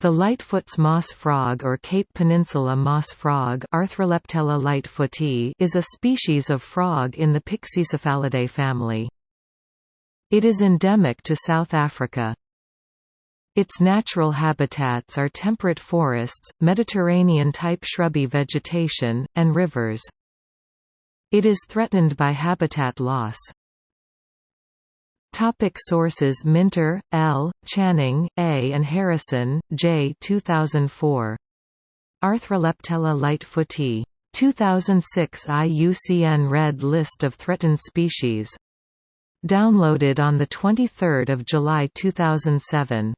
The Lightfoot's moss frog or Cape Peninsula moss frog Arthroleptella lightfooti is a species of frog in the Pyxicephalidae family. It is endemic to South Africa. Its natural habitats are temperate forests, Mediterranean-type shrubby vegetation, and rivers. It is threatened by habitat loss. Topic sources Minter, L., Channing, A. and Harrison, J. 2004. Arthroleptella lightfooti. 2006 IUCN Red List of Threatened Species. Downloaded on 23 July 2007.